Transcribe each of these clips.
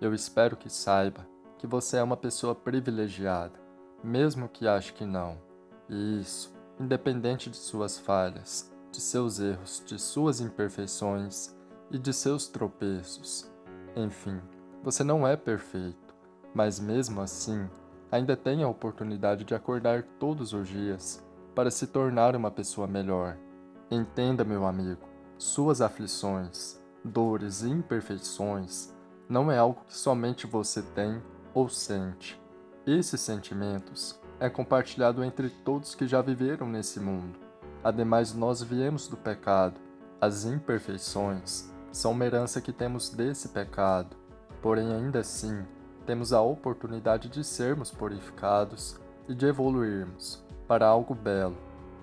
Eu espero que saiba que você é uma pessoa privilegiada, mesmo que ache que não. E isso, independente de suas falhas, de seus erros, de suas imperfeições e de seus tropeços. Enfim, você não é perfeito, mas mesmo assim, ainda tem a oportunidade de acordar todos os dias para se tornar uma pessoa melhor. Entenda, meu amigo, suas aflições, dores e imperfeições não é algo que somente você tem ou sente. Esses sentimentos é compartilhado entre todos que já viveram nesse mundo. Ademais, nós viemos do pecado. As imperfeições são uma herança que temos desse pecado. Porém, ainda assim, temos a oportunidade de sermos purificados e de evoluirmos para algo belo.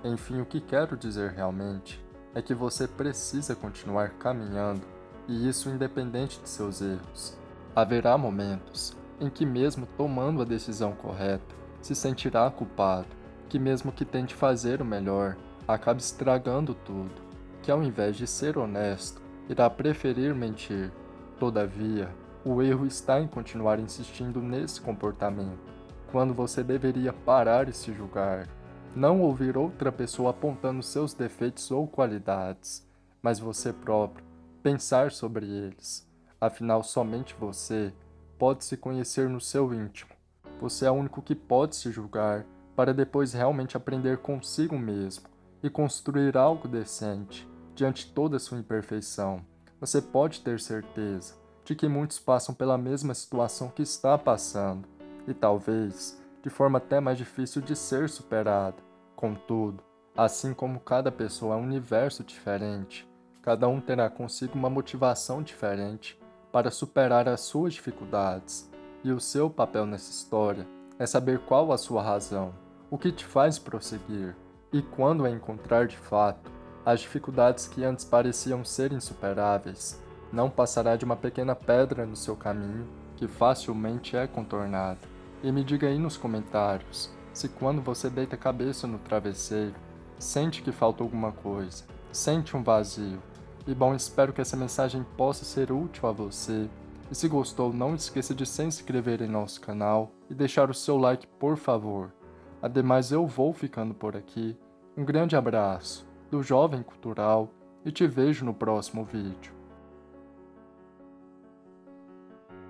Enfim, o que quero dizer realmente é que você precisa continuar caminhando e isso independente de seus erros. Haverá momentos em que, mesmo tomando a decisão correta, se sentirá culpado, que, mesmo que tente fazer o melhor, acabe estragando tudo, que, ao invés de ser honesto, irá preferir mentir. Todavia, o erro está em continuar insistindo nesse comportamento, quando você deveria parar e se julgar. Não ouvir outra pessoa apontando seus defeitos ou qualidades, mas você próprio pensar sobre eles. Afinal, somente você pode se conhecer no seu íntimo. Você é o único que pode se julgar para depois realmente aprender consigo mesmo e construir algo decente diante toda sua imperfeição. Você pode ter certeza de que muitos passam pela mesma situação que está passando e talvez de forma até mais difícil de ser superada. Contudo, assim como cada pessoa é um universo diferente, Cada um terá consigo uma motivação diferente para superar as suas dificuldades, e o seu papel nessa história é saber qual a sua razão, o que te faz prosseguir, e quando a encontrar de fato, as dificuldades que antes pareciam ser insuperáveis, não passará de uma pequena pedra no seu caminho que facilmente é contornada. E me diga aí nos comentários se quando você deita a cabeça no travesseiro, sente que falta alguma coisa, sente um vazio, e bom, espero que essa mensagem possa ser útil a você. E se gostou, não esqueça de se inscrever em nosso canal e deixar o seu like, por favor. Ademais, eu vou ficando por aqui. Um grande abraço do Jovem Cultural e te vejo no próximo vídeo.